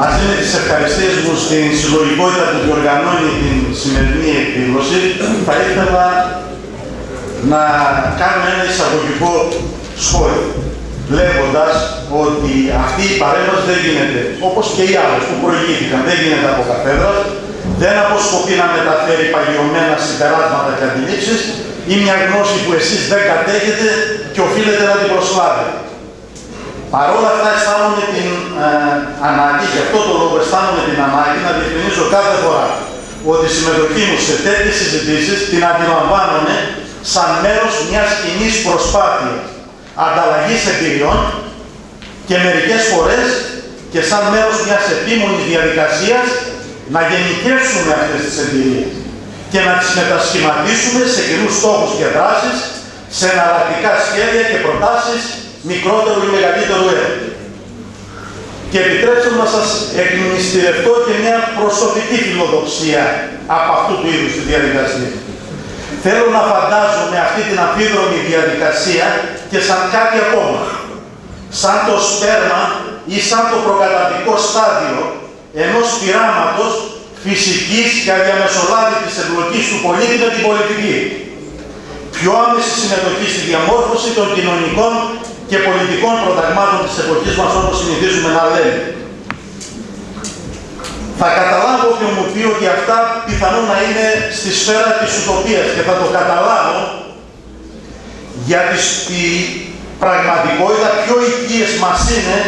Μαζί με τις ευχαριστίες μου στην συλλογικότητα που διοργανώνει την σημερινή εκδήλωση, θα ήθελα να κάνω ένα εισαγωγικό σχόλιο, λέγοντας ότι αυτή η παρέμβαση δεν γίνεται, όπως και οι άλλες που προηγήθηκαν, δεν γίνεται από καθένα, δεν αποσκοπεί να μεταφέρει παγιωμένα συμπεράσματα και αντιλήψεις ή μια γνώση που εσείς δεν κατέχετε και οφείλετε να την προσλάβετε. Παρ' όλα αυτά αισθάνομαι την ε, ανάγκη, γι' αυτό το λόγο αισθάνομαι την ανάγκη να διευκρινίσω κάθε φορά ότι η συμμετοχή μου σε τέτοιες συζητήσεις την αντιλαμβάνομαι σαν μέρος μιας κοινής προσπάθειας ανταλλαγής εμπειριών και μερικές φορές και σαν μέρος μιας επίμονης διαδικασίας να γενικεύσουμε αυτές τις εμπειρίες και να τις μετασχηματίσουμε σε κοινούς στόχους και δράσεις, σε εναλλακτικά σχέδια και προτάσεις μικρότερου ή μεγαλύτερου έργου. Και επιτρέψτε μου να σας εκμυστηρευτώ και μια προσωπική φιλοδοξία από αυτού του είδους τη διαδικασία. Θέλω να φαντάζομαι αυτή την αμφίδρομη διαδικασία και σαν κάτι ακόμα. Σαν το σπέρμα ή σαν το προκαταρτικό στάδιο ενός πειράματος φυσικής και αδιαμεσολάβητης εμπλοκής του πολίτη με την πολιτική. Πιο άμεση συμμετοχή στη διαμόρφωση των κοινωνικών και πολιτικών προταγμάτων της εποχής μας όπως συνηθίζουμε να λέμε. Θα καταλάβω όποιο μου πει ότι αυτά πιθανόν να είναι στη σφαίρα της ουτοπίας και θα το καταλάβω γιατί στη πραγματικότητα πιο οικίες μας είναι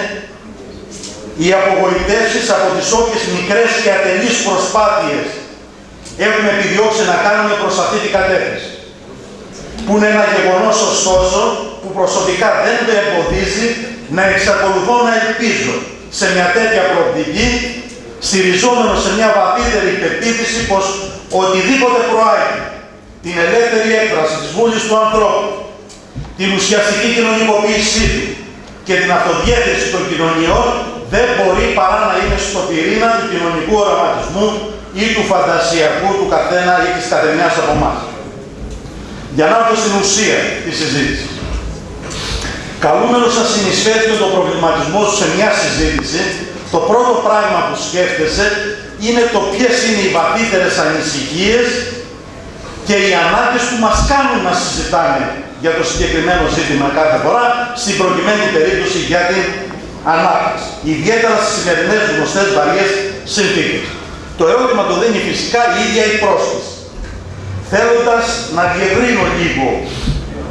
οι απογοητεύσεις από τις όποιες μικρές και ατελείς προσπάθειες έχουμε επιδιώξει να κάνουμε προς αυτή την κατεύθυνση. Που είναι ένα γεγονός ωστόσο που προσωπικά δεν με εμποδίζει να εξακολουθώ να ελπίζω σε μια τέτοια προοπτική στηριζόμενος σε μια βαθύτερη πεποίθηση πως οτιδήποτε προάγει την ελεύθερη έκφραση της βούλης του ανθρώπου, την ουσιαστική κοινωνικοποίησή του και την αυτοδιέθεση των κοινωνιών δεν μπορεί παρά να είναι στο πυρήνα του κοινωνικού οραματισμού ή του φαντασιακού του καθένα ή της καθεμιάς από εμάς. Για να έρθω στην ουσία της συζήτησης. Καλούμενος να συνεισφέρει με τον προβληματισμός σου σε μια συζήτηση, το πρώτο πράγμα που σκέφτεσαι είναι το ποιες είναι οι βαθύτερες ανησυχίες και οι ανάγκες που μας κάνουν να συζητάμε για το συγκεκριμένο ζήτημα κάθε φορά, στην προκειμένη περίπτωση για την ανάπτυξη. Ιδιαίτερα στις σημερινές γνωστές βαριές συνθήκες. Το ερώτημα το δίνει φυσικά η ίδια η πρόσκληση. Θέλοντας να διευρύνω λίγο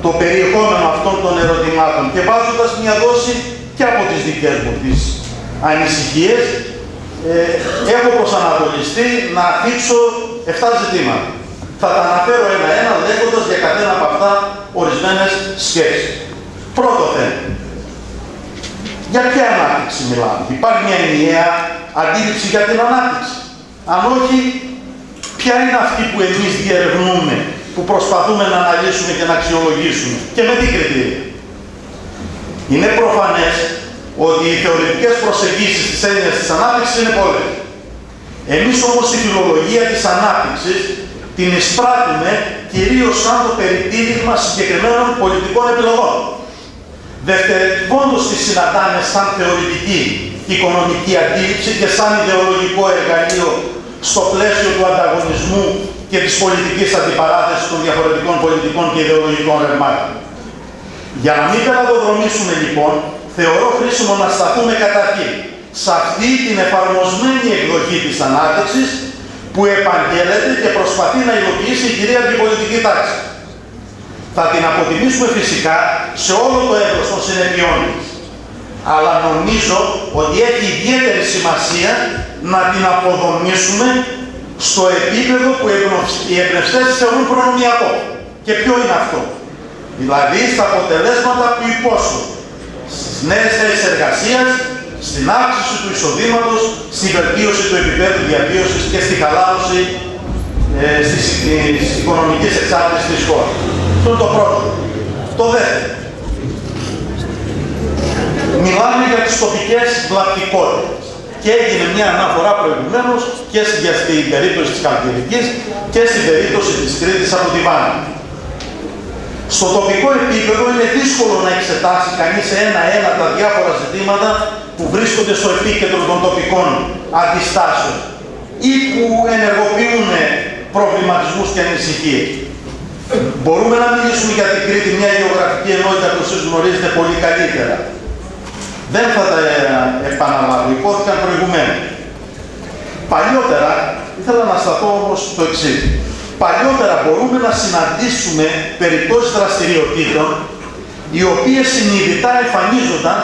το περιεχόμενο αυτών των ερωτημάτων και βάζοντας μια δόση και από τις δικές μου τις ανησυχίες, ε, έχω προσανατολιστεί να αφήξω 7 ζητήματα. Θα τα αναφέρω ένα-ένα λέγοντας για καθένα από αυτά ορισμένες σκέψεις. Πρώτο θέμα. Για ποια ανάπτυξη μιλάμε; Υπάρχει μια ενιαία αντίληψη για την ανάπτυξη. Αν όχι, ποια είναι αυτή που εμείς διερευνούμε, που προσπαθούμε να αναλύσουμε και να αξιολογήσουμε και με τι κριτήρια. Είναι προφανές ότι οι θεωρητικές προσεγγίσεις της έννοιας της ανάπτυξης είναι πολλές. Εμείς όμως τη φιλολογία της ανάπτυξης την εισπράττουμε κυρίως σαν το περιτύλιγμα συγκεκριμένων πολιτικών επιλογών. Δευτερευόντως τη συναντάμε σαν θεωρητική οικονομική αντίληψη και σαν ιδεολογικό εργαλείο στο πλαίσιο του ανταγωνισμού και της πολιτικής αντιπαράθεσης των διαφορετικών πολιτικών και ιδεολογικών ρευμάτων. Για να μην καταδοδρομήσουμε λοιπόν, θεωρώ χρήσιμο να σταθούμε καταρχήν σε αυτή την εφαρμοσμένη εκδοχή της ανάπτυξης που επαγγέλλεται και προσπαθεί να υλοποιήσει η κυρίαρχη πολιτική τάξη. Θα την αποτιμήσουμε φυσικά σε όλο το έδρος των συνεπειών της. Αλλά νομίζω ότι έχει ιδιαίτερη σημασία να την αποδομήσουμε στο επίπεδο που οι εμπνευστές θεωρούν προνομιακό. Και ποιο είναι αυτό; Δηλαδή στα αποτελέσματα που υπόσχονται. Στις νέες θέσεις εργασίας, στην αύξηση του εισοδήματος, στην βελτίωση του επίπεδου διαβίωσης και στη χαλάρωση ε, στις, της οικονομικής εξάρτησης της χώρας. Αυτό είναι το πρώτο. Το δεύτερο. Μιλάμε για τις τοπικές βλαπτικότητες. Και έγινε μια αναφορά προηγουμένως και στην περίπτωση της Καλκιδικής και στην περίπτωση της Κρήτης από τη Βάνη. Στο τοπικό επίπεδο είναι δύσκολο να εξετάσει κανείς ένα-ένα τα διάφορα ζητήματα που βρίσκονται στο επίκεντρο των τοπικών αντιστάσεων ή που ενεργοποιούν προβληματισμούς και ανησυχίες. Μπορούμε να μιλήσουμε για την Κρήτη, μια γεωγραφική ενότητα που εσείς γνωρίζετε πολύ καλύτερα. Δεν θα τα επαναλάβω, υπόθηκαν προηγουμένως. Παλιότερα, ήθελα να σταθώ όμως στο εξής. Παλιότερα μπορούμε να συναντήσουμε περιπτώσεις δραστηριοτήτων οι οποίες συνειδητά εμφανίζονταν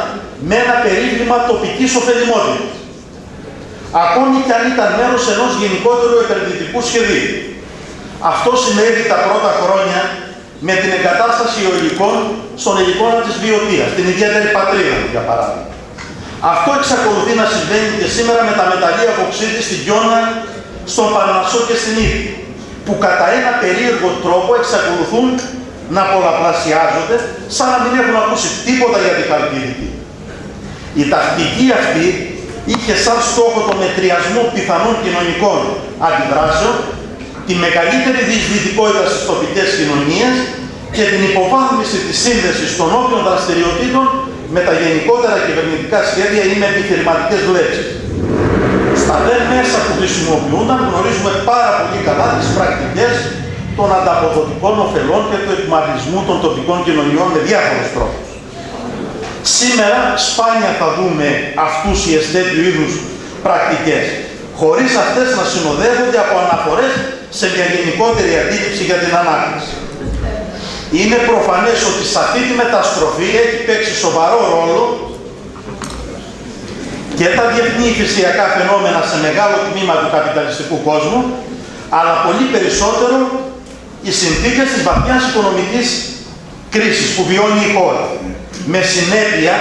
με ένα περίβλημα τοπικής ωφελημότητας. Ακόμη και αν ήταν μέρος ενός γενικότερου επενδυτικού σχεδίου. Αυτό συνέβη τα πρώτα χρόνια με την εγκατάσταση υλικών στον υλικόνα της βιωτίας, την ιδιαίτερη πατρίδα, για παράδειγμα. Αυτό εξακολουθεί να συμβαίνει και σήμερα με τα μεταλλεία βοξίτη στην Γιώνα, στον Παρνασσό και στην Ήπη, που κατά ένα περίεργο τρόπο εξακολουθούν να πολλαπλασιάζονται σαν να μην έχουν ακούσει τίποτα για την Καλκίδικη. Η τακτική αυτή είχε σαν στόχο το μετριασμό πιθανών κοινωνικών αντιδράσεων, τη μεγαλύτερη διεισδυτικότητα στις τοπικές κοινωνίες και την υποβάθμιση της σύνδεσης των όποιων δραστηριοτήτων με τα γενικότερα κυβερνητικά σχέδια ή με επιχειρηματικές βλέψεις. Στα δε μέσα που χρησιμοποιούνταν γνωρίζουμε πάρα πολύ καλά τις πρακτικές των ανταποδοτικών ωφελών και του εκμαρισμού των τοπικών κοινωνιών με διάφορους τρόπους. Σήμερα σπάνια θα δούμε αυτούς οι τέτοιου είδους πρακτικές, χωρίς αυτές να συνοδεύονται από αναφορές σε μια γενικότερη αντίληψη για την ανάπτυξη. Είναι προφανές ότι σε αυτή τη μεταστροφή έχει παίξει σοβαρό ρόλο και τα διεθνή φυσιακά φαινόμενα σε μεγάλο τμήμα του καπιταλιστικού κόσμου, αλλά πολύ περισσότερο οι συνθήκες της βαθιάς οικονομικής κρίσης που βιώνει η χώρα. Με συνέπεια,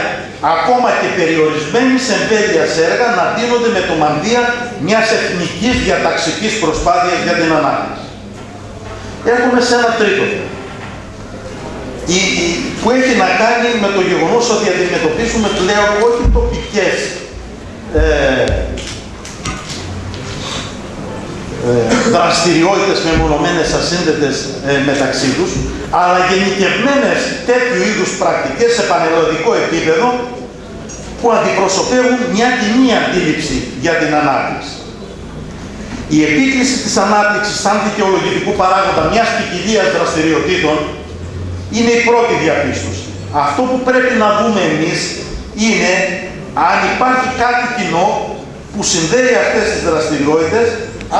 ακόμα και περιορισμένη εμβέλεια έργα να δίνονται με το μανδύα μιας εθνικής διαταξικής προσπάθειας για την ανάπτυξη. Έχουμε σε ένα τρίτο που έχει να κάνει με το γεγονός ότι αντιμετωπίσουμε πλέον όχι τοπικές ε, ε, δραστηριότητες μεμονωμένες ασύνδετες ε, μεταξύ τους, αλλά γενικευμένες τέτοιου είδους πρακτικές σε πανελλαδικό επίπεδο που αντιπροσωπεύουν μια κοινή αντίληψη για την ανάπτυξη. Η επίκληση της ανάπτυξης σαν δικαιολογητικού παράγοντα μιας ποικιλίας δραστηριοτήτων είναι η πρώτη διαπίστωση. Αυτό που πρέπει να δούμε εμείς είναι αν υπάρχει κάτι κοινό που συνδέει αυτές τις δραστηριότητες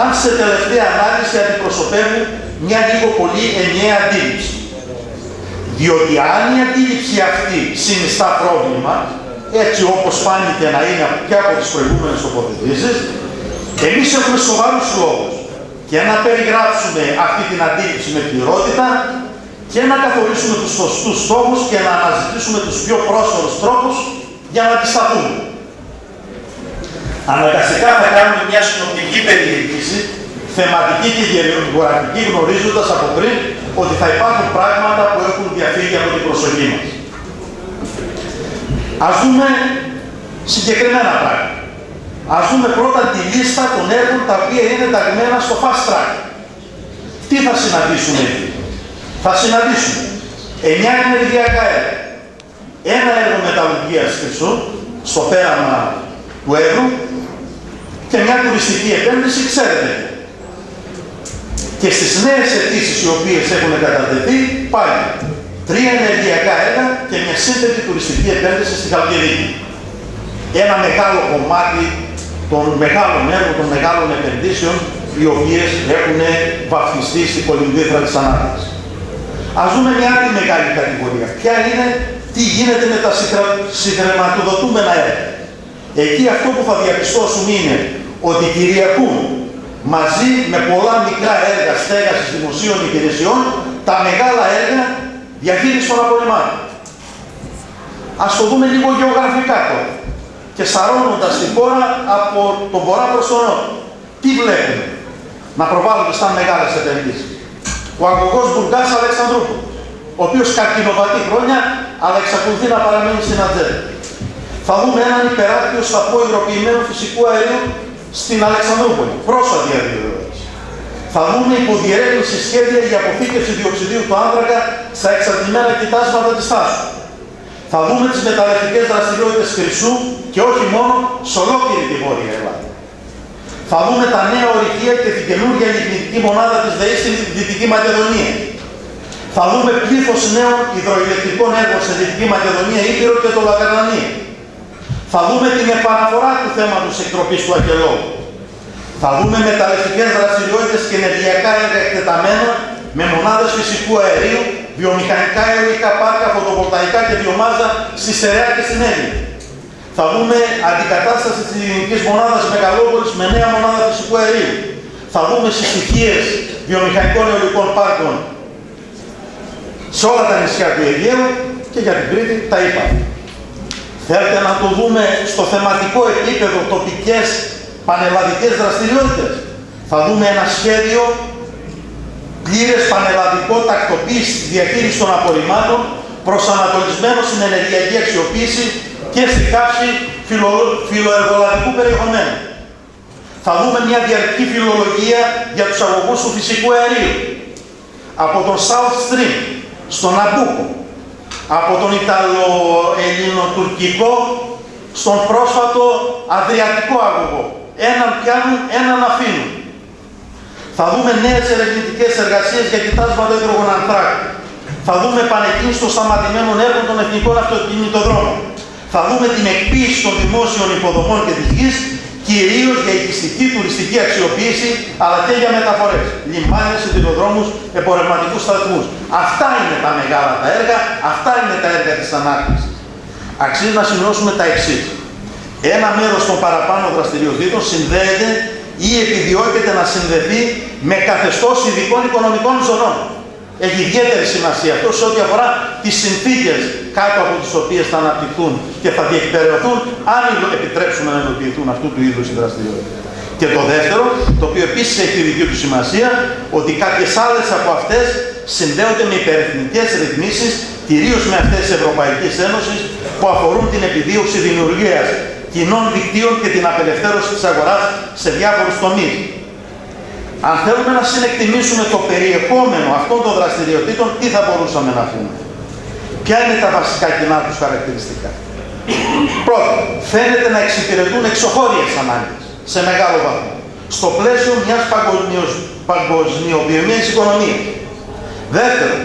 αν σε τελευταία ανάλυση αντιπροσωπεύουν μια λίγο πολύ ενιαία αντίληψη. Διότι αν η αντίληψη αυτή συνιστά πρόβλημα, έτσι όπως φάνηκε να είναι και από τις προηγούμενες τοποθετήσεις, εμείς έχουμε σοβαρούς λόγους και να περιγράψουμε αυτή την αντίληψη με πληρότητα και να καθορίσουμε τους σωστούς στόχους και να αναζητήσουμε τους πιο πρόσφορους τρόπους για να αντισταθούμε. Αναγκαστικά θα κάνουμε μια συνοπτική περιήγηση, θεματική και γεωγραφική, γνωρίζοντας από πριν ότι θα υπάρχουν πράγματα που έχουν διαφύγει από την προσοχή μας. Ας δούμε συγκεκριμένα πράγματα. Ας δούμε πρώτα τη λίστα των έργων τα οποία είναι ταγμένα στο fast track. Τι θα συναντήσουμε εκεί; Θα συναντήσουμε 9 ενεργειακά έργα. Ένα έργο μεταλλουργίας χρυσού, στο πέραμα του έργου, και μια τουριστική επένδυση, ξέρετε. Και στις νέες αιτήσεις οι οποίες έχουν κατατεθεί, πάλι τρία ενεργειακά έργα και μια σύνθετη τουριστική επένδυση στη Χαλκιδική. Ένα μεγάλο κομμάτι των μεγάλων έργων, των μεγάλων επενδύσεων, οι οποίες έχουν βαφτιστεί στην κολυμβήθρα της ανάπτυξης. Ας δούμε μια άλλη μεγάλη κατηγορία. Ποια είναι, τι γίνεται με τα συγχρηματοδοτούμενα έργα. Εκεί αυτό που θα διαπιστώσουν είναι ότι κυριακούν μαζί με πολλά μικρά έργα στέγασης δημοσίων υπηρεσιών τα μεγάλα έργα διαχείριση των απορριμμάτων. Ας το δούμε λίγο γεωγραφικά τώρα και σαρώνοντας την χώρα από τον βορρά προς τον νότο. Τι βλέπουμε; Να προβάλλονται σαν μεγάλες επενδύσεις. Ο αγωγός Μπουργκάς Αλεξανδρούπολου, ο οποίος καρκινοβατεί χρόνια, αλλά εξακολουθεί να παραμένει στην ατζέντα. Θα δούμε έναν υπεράκιο σταθμό υγροποιημένου φυσικού αερίου στην Αλεξανδρούπολη. Πρόσφατη αδειοδότηση. Θα δούμε υποδιερεύνηση σχέδια για αποθήκευση διοξιδίου του άνθρακα στα εξαρτημένα κοιτάσματα της τάσης. Θα δούμε τις μεταλλευτικές δραστηριότητες χρυσού και όχι μόνο σε ολόκληρη τη Βόρεια Ελλάδα. Θα δούμε τα νέα ορυχεία και την καινούργια λιγνητική μονάδα της ΔΕΗ στην Δυτική Μακεδονία. Θα δούμε πλήθος νέων υδροηλεκτρικών έργων σε Δυτική Μακεδονία, Ήπειρο και το Λαγαρανία. Θα δούμε την επαναφορά του θέματος εκτροπής του Ακελώου. Θα δούμε μεταλλευτικές δραστηριότητες και ενεργειακά έργα εκτεταμένα με μονάδες φυσικού αερίου, βιομηχανικά αιωλικά πάρκα, φωτοβολταϊκά και βιομάζα στη Στερεά και στην Έλληνα. Θα δούμε αντικατάσταση της ελληνικής μονάδας Μεγαλόπολης με νέα μονάδα φυσικού αερίου. Θα δούμε συστοιχίες βιομηχανικών αιωλικών πάρκων σε όλα τα νησιά του Αιγαίου και για την Κρήτη τα είπα. Θέλετε να το δούμε στο θεματικό επίπεδο τοπικές πανελλαδικές δραστηριότητες. Θα δούμε ένα σχέδιο πλήρες πανελλαδικό τακτοποίησης διαχείρισης των απορριμμάτων προσανατολισμένο στην ενεργειακή αξιοποίηση και στη καύση φιλο, φιλοεργολαβικού περιεχομένου. Θα δούμε μια διαρκή φιλολογία για τους αγωγούς του φυσικού αερίου. Από τον South Stream, στον Αμπούκο, από τον Ιταλο-Ελληνοτουρκικό, στον πρόσφατο Αδριατικό αγωγό. Έναν πιάνουν, έναν αφήνουν. Θα δούμε νέες ερευνητικές εργασίες για κοιτάσματα υδρογονανθράκου. Θα δούμε επανεκκίνηση των σταματημένων έργων των εθνικών αυτοκινητοδρόμων. Θα δούμε την εκποίηση των δημόσιων υποδομών και της γης, κυρίως για οικιστική τουριστική αξιοποίηση, αλλά και για μεταφορές. Λιμάνια, σιδηροδρόμους, επορευματικούς σταθμούς. Αυτά είναι τα μεγάλα τα έργα, αυτά είναι τα έργα της ανάπτυξης. Αξίζει να σημειώσουμε τα εξής. Ένα μέρος των παραπάνω δραστηριοτήτων συνδέεται ή επιδιώκεται να συνδεθεί με καθεστώς ειδικών οικονομικών ζωνών. Έχει ιδιαίτερη σημασία αυτό σε ό,τι αφορά τις συνθήκες κάτω από τις οποίες θα αναπτυχθούν και θα διεκπαιρεωθούν αν επιτρέψουμε να υλοποιηθούν αυτού του είδους οι δραστηριότητες. Και το δεύτερο, το οποίο επίσης έχει τη δική του σημασία, ότι κάποιες άλλες από αυτές συνδέονται με υπερεθνικές ρυθμίσεις, κυρίως με αυτές της Ευρωπαϊκής Ένωσης, που αφορούν την επιδίωξη δημιουργίας κοινών δικτύων και την απελευθέρωση της αγοράς σε διάφορους τομείς. Αν θέλουμε να συνεκτιμήσουμε το περιεχόμενο αυτών των δραστηριοτήτων, τι θα μπορούσαμε να πούμε. Ποια είναι τα βασικά κοινά τους χαρακτηριστικά; Πρώτον, φαίνεται να εξυπηρετούν εξωχώριες ανάγκες σε μεγάλο βαθμό. Στο πλαίσιο μιας παγκοσμιοποιημένης οικονομίας. Δεύτερον,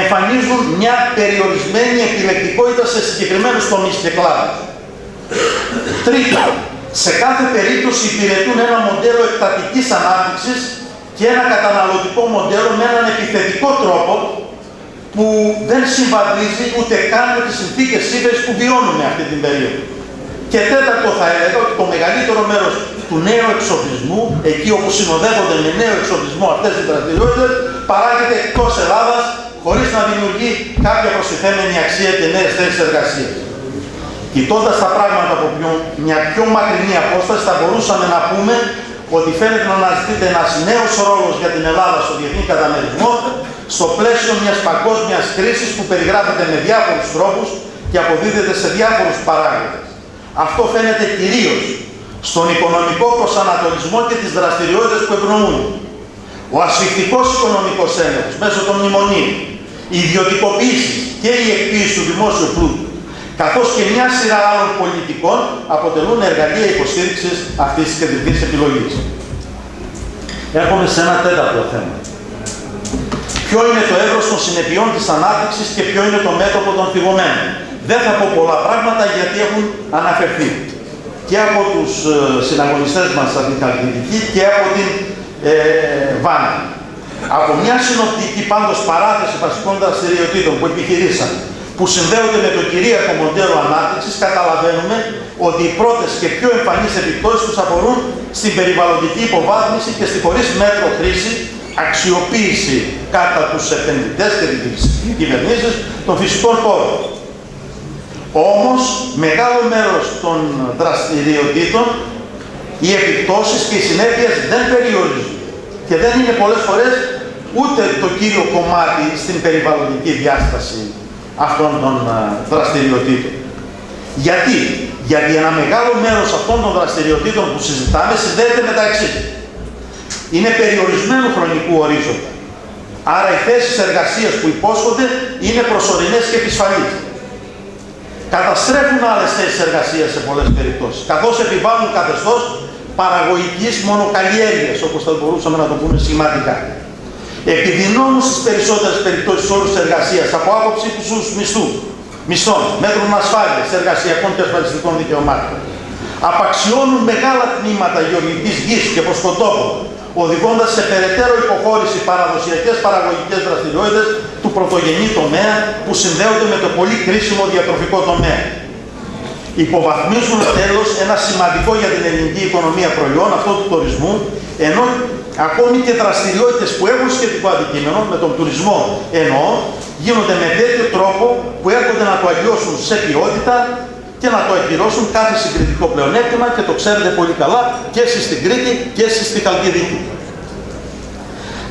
εμφανίζουν μια περιορισμένη επιλεκτικότητα σε συγκεκριμένους τομείς και κλάδους. Τρίτον, σε κάθε περίπτωση υπηρετούν ένα μοντέλο εκτατικής ανάπτυξης και ένα καταναλωτικό μοντέλο με έναν επιθετικό τρόπο που δεν συμβαδίζει ούτε καν με τις συνθήκες ύφεσης που βιώνουμε αυτή την περίοδο. Και τέταρτο θα έλεγα ότι το μεγαλύτερο μέρος του νέου εξοπλισμού, εκεί όπου συνοδεύονται με νέο εξοπλισμό αυτές οι δραστηριότητες, παράγεται εκτός Ελλάδας χωρίς να δημιουργεί κάποια προστιθέμενη αξία και νέες θέσεις εργασίας. Κοιτώντας τα πράγματα από μια πιο μακρινή απόσταση, θα μπορούσαμε να πούμε ότι φαίνεται να αναζητείται ένας νέος ρόλος για την Ελλάδα στο διεθνή καταμερισμό στο πλαίσιο μιας παγκόσμιας κρίσης που περιγράφεται με διάφορους τρόπους και αποδίδεται σε διάφορους παράγοντες. Αυτό φαίνεται κυρίως στον οικονομικό προσανατολισμό και τις δραστηριότητες που ευνοούν. Ο ασφυκτικό οικονομικός έλεγχο μέσω των μνημονίων, η ιδιωτικοποίηση και η εκποίηση του δημόσιου πλούτου καθώς και μια σειρά άλλων πολιτικών αποτελούν εργαλεία υποστήριξης αυτής της κεντρικής επιλογής. Έρχομαι σε ένα τέταρτο θέμα. Ποιο είναι το εύρος των συνεπειών της ανάπτυξης και ποιο είναι το μέτωπο των θυγωμένων; Δεν θα πω πολλά πράγματα γιατί έχουν αναφερθεί και από τους ε, συναγωνιστές μας από την Καλλιτική και από την ε, Βάνα. Από μια συνοπτική πάντως παράθεση βασικών δραστηριοτήτων που επιχειρήσαμε που συνδέονται με το κυρίαρχο μοντέλο ανάπτυξης, καταλαβαίνουμε ότι οι πρώτες και πιο εμφανείς επιπτώσεις τους αφορούν στην περιβαλλοντική υποβάθμιση και στη χωρίς μέτρο χρήση, αξιοποίηση κατά τους επενδυτές και τις κυβερνήσεις των φυσικών πόρων. Όμως, μεγάλο μέρος των δραστηριοτήτων, οι επιπτώσεις και οι συνέπειες δεν περιορίζουν και δεν είναι πολλές φορές ούτε το κύριο κομμάτι στην περιβαλλοντική διάσταση αυτών των δραστηριοτήτων. Γιατί, γιατί ένα μεγάλο μέρος αυτών των δραστηριοτήτων που συζητάμε συνδέεται μεταξύ. Είναι περιορισμένου χρονικού ορίζοντα. Άρα οι θέσεις εργασίας που υπόσχονται είναι προσωρινές και επισφαλείς. καταστρέφουν άλλες θέσεις εργασίας σε πολλές περιπτώσεις, καθώς επιβάλλουν καθεστώς παραγωγικής μονοκαλλιέργειας, όπως θα μπορούσαμε να το πούμε σχηματικά. Επιδεινώνουν στις περισσότερες περιπτώσεις όρους εργασίας από άποψη τους μισθού, μισθών, μέτρων ασφάλειας, εργασιακών και ασφαλιστικών δικαιωμάτων. Απαξιώνουν μεγάλα τμήματα γεωργικής γης και προσκοτόπων, οδηγώντας σε περαιτέρω υποχώρηση παραδοσιακές παραγωγικές δραστηριότητες του πρωτογενή τομέα που συνδέονται με το πολύ κρίσιμο διατροφικό τομέα. Υποβαθμίζουν τέλος ένα σημαντικό για την ελληνική οικονομία προϊόν, αυτό του τουρισμού, ενώ ακόμη και δραστηριότητες που έχουν σχετικό αντικείμενο, με τον τουρισμό εννοώ, γίνονται με τέτοιο τρόπο που έρχονται να το αλλοιώσουν σε ποιότητα και να το εκπληρώσουν κάθε συγκριτικό πλεονέκτημα και το ξέρετε πολύ καλά και εσείς στην Κρήτη και εσείς στην Καλκιδική.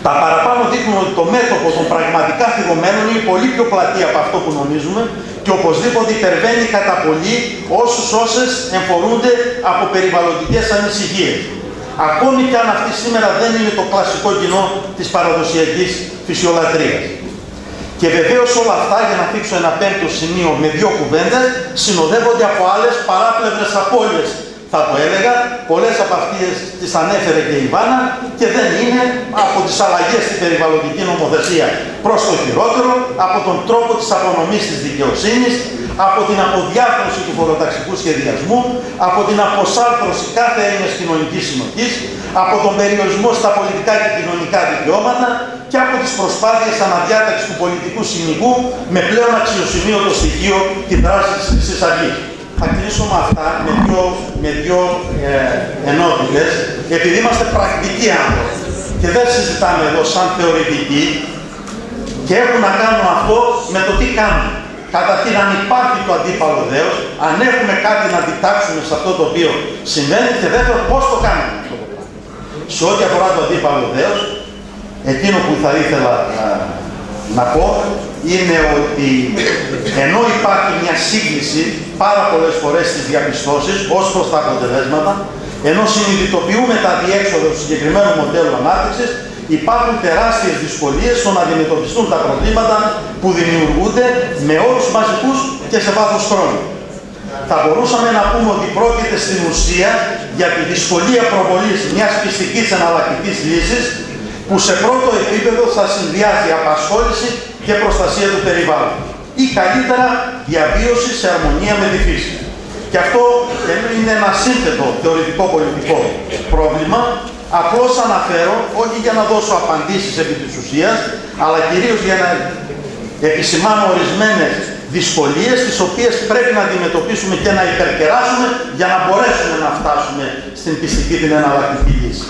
Τα παραπάνω δείχνουν ότι το μέτωπο των πραγματικά θυγωμένων είναι πολύ πιο πλατή από αυτό που νομίζουμε και οπωσδήποτε υπερβαίνει κατά πολύ όσους όσες εμφορούνται από περιβαλλοντικές ανησυχίες. Ακόμη και αν αυτή σήμερα δεν είναι το κλασικό κοινό της παραδοσιακής φυσιολατρίας. Και βεβαίως όλα αυτά, για να θίξω ένα πέμπτο σημείο με δύο κουβέντες, συνοδεύονται από άλλες παράπλευρες απώλειες. Θα το έλεγα, πολλές από αυτές τις ανέφερε και η Βάνα και δεν είναι από τις αλλαγές στην περιβαλλοντική νομοθεσία προς το χειρότερο, από τον τρόπο της απονομής της δικαιοσύνης, από την αποδιάθρωση του φοροταξικού σχεδιασμού, από την αποσάρθρωση κάθε έννοιας κοινωνικής συνοχής, από τον περιορισμό στα πολιτικά και κοινωνικά δικαιώματα και από τις προσπάθειες αναδιάταξης του πολιτικού συνοικού με πλέον αξιοσημείωτο στοιχείο τη δράση της Χρυσής Αυγής. Θα κλείσω με αυτά, με δύο, με δύο ε, επειδή είμαστε πρακτικοί άνθρωποι και δεν συζητάμε εδώ σαν θεωρητικοί και έχουν να κάνουν αυτό με το τι κάνουμε. Καταρχήν, αν υπάρχει το αντίπαλο δέος, αν έχουμε κάτι να διτάξουμε σε αυτό το οποίο συμβαίνει και δεύτερον, πώς το κάνουμε. Σε ό,τι αφορά το αντίπαλο δέος, εκείνο που θα ήθελα να, να πω είναι ότι ενώ υπάρχει μια σύγκληση πάρα πολλές φορές στις διαπιστώσεις ως προς τα αποτελέσματα, ενώ συνειδητοποιούμε τα διέξοδο του συγκεκριμένου μοντέλου ανάπτυξης, υπάρχουν τεράστιες δυσκολίες στο να αντιμετωπιστούν τα προβλήματα που δημιουργούνται με όρους μαζικούς και σε βάθος χρόνου. Θα μπορούσαμε να πούμε ότι πρόκειται στην ουσία για τη δυσκολία προβολής μιας πιστικής εναλλακτικής λύσης που σε πρώτο επίπεδο θα συνδυάζει απασχόληση και προστασία του περιβάλλοντος ή καλύτερα διαβίωση σε αρμονία με τη φύση. Και αυτό είναι ένα σύνθετο θεωρητικό πολιτικό πρόβλημα. Απλώς αναφέρω, όχι για να δώσω απαντήσεις επί της ουσίας, αλλά κυρίως για να επισημάνω ορισμένες δυσκολίες τις οποίες πρέπει να αντιμετωπίσουμε και να υπερκεράσουμε για να μπορέσουμε να φτάσουμε στην πιστική την εναλλακτική λύση.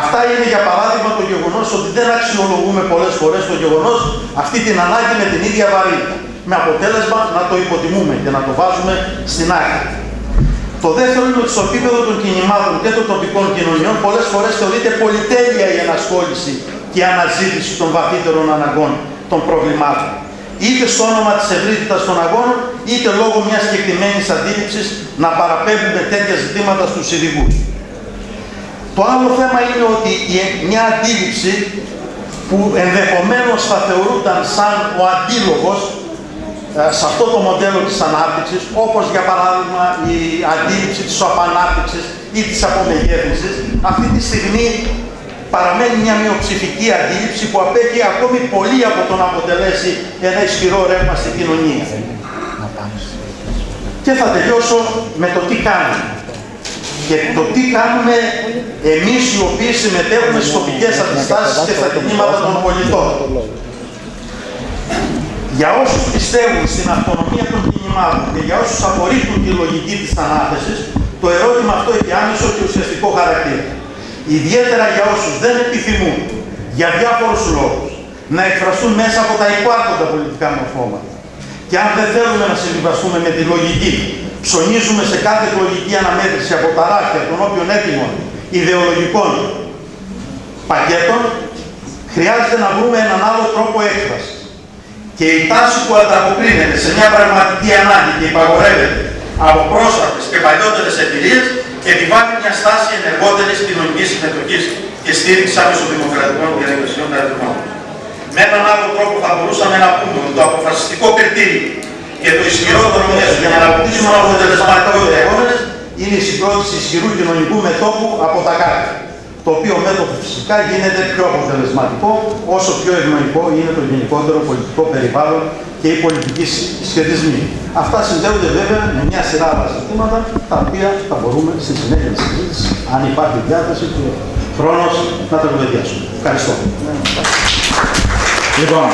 Αυτά είναι για παράδειγμα το γεγονός ότι δεν αξιολογούμε πολλές φορές το γεγονός αυτή την ανάγκη με την ίδια βαρύτητα. Με αποτέλεσμα να το υποτιμούμε και να το βάζουμε στην άκρη. Το δεύτερο είναι ότι στο επίπεδο των κινημάτων και των τοπικών κοινωνιών πολλές φορές θεωρείται πολυτέλεια η ενασχόληση και η αναζήτηση των βαθύτερων αναγκών των προβλημάτων. Είτε στο όνομα της ευρύτητας των αγώνων, είτε λόγω μιας συγκεκριμένης αντίληψης να παραπέμπουμε τέτοια ζητήματα στους ειδικούς. Το άλλο θέμα είναι ότι μια αντίληψη που ενδεχομένως θα θεωρούνταν σαν ο αντίλογος ε, σε αυτό το μοντέλο της ανάπτυξης, όπως για παράδειγμα η αντίληψη της απανάπτυξης ή της απομεγέθυνσης, αυτή τη στιγμή παραμένει μια μειοψηφική αντίληψη που απέχει ακόμη πολύ από το να αποτελέσει ένα ισχυρό ρεύμα στην κοινωνία. Και θα τελειώσω με το τι κάνει και το τι κάνουμε εμείς οι οποίοι συμμετέχουμε στις τοπικές αντιστάσεις και στα κινήματα των πολιτών. Για όσους πιστεύουν στην αυτονομία των κινημάτων και για όσους απορρίπτουν τη λογική της ανάθεσης, το ερώτημα αυτό έχει άμεσο και ουσιαστικό χαρακτήρα. Ιδιαίτερα για όσους δεν επιθυμούν, για διάφορους λόγους, να εκφραστούν μέσα από τα υπάρχοντα πολιτικά μορφώματα. Και αν δεν θέλουμε να συμβιβαστούμε με τη λογική ψωνίζουμε σε κάθε εκλογική αναμέτρηση από τα ράφια των όποιων έτοιμων ιδεολογικών πακέτων, χρειάζεται να βρούμε έναν άλλο τρόπο έκφρασης. Και η τάση που ανταποκρίνεται σε μια πραγματική ανάγκη και υπαγορεύεται από πρόσφατες και παλιότερες εμπειρίες επιβάλλει μια στάση ενεργότερης κοινωνικής συμμετοχής και στήριξης άμεσο δημοκρατικών διαδικασιών κατά Με έναν άλλο τρόπο θα μπορούσαμε να πούμε ότι το αποφασιστικό κριτήριο Και το ισχυρότερο μέσο για να αναπτύσσουμε αποτελεσματικότεροι αγώνε είναι η συγκρότηση ισχυρού κοινωνικού μετώπου από τα κάρτα. Το οποίο μέτωπο φυσικά γίνεται πιο αποτελεσματικό όσο πιο ευνοϊκό είναι το γενικότερο πολιτικό περιβάλλον και οι πολιτικοί σχετισμοί. Αυτά συνδέονται βέβαια με μια σειρά άλλα ζητήματα τα οποία θα μπορούμε στη συνέχεια τη συζήτηση, αν υπάρχει διάθεση και χρόνος, να τα κουβεντιάσουμε. Ευχαριστώ. Λοιπόν,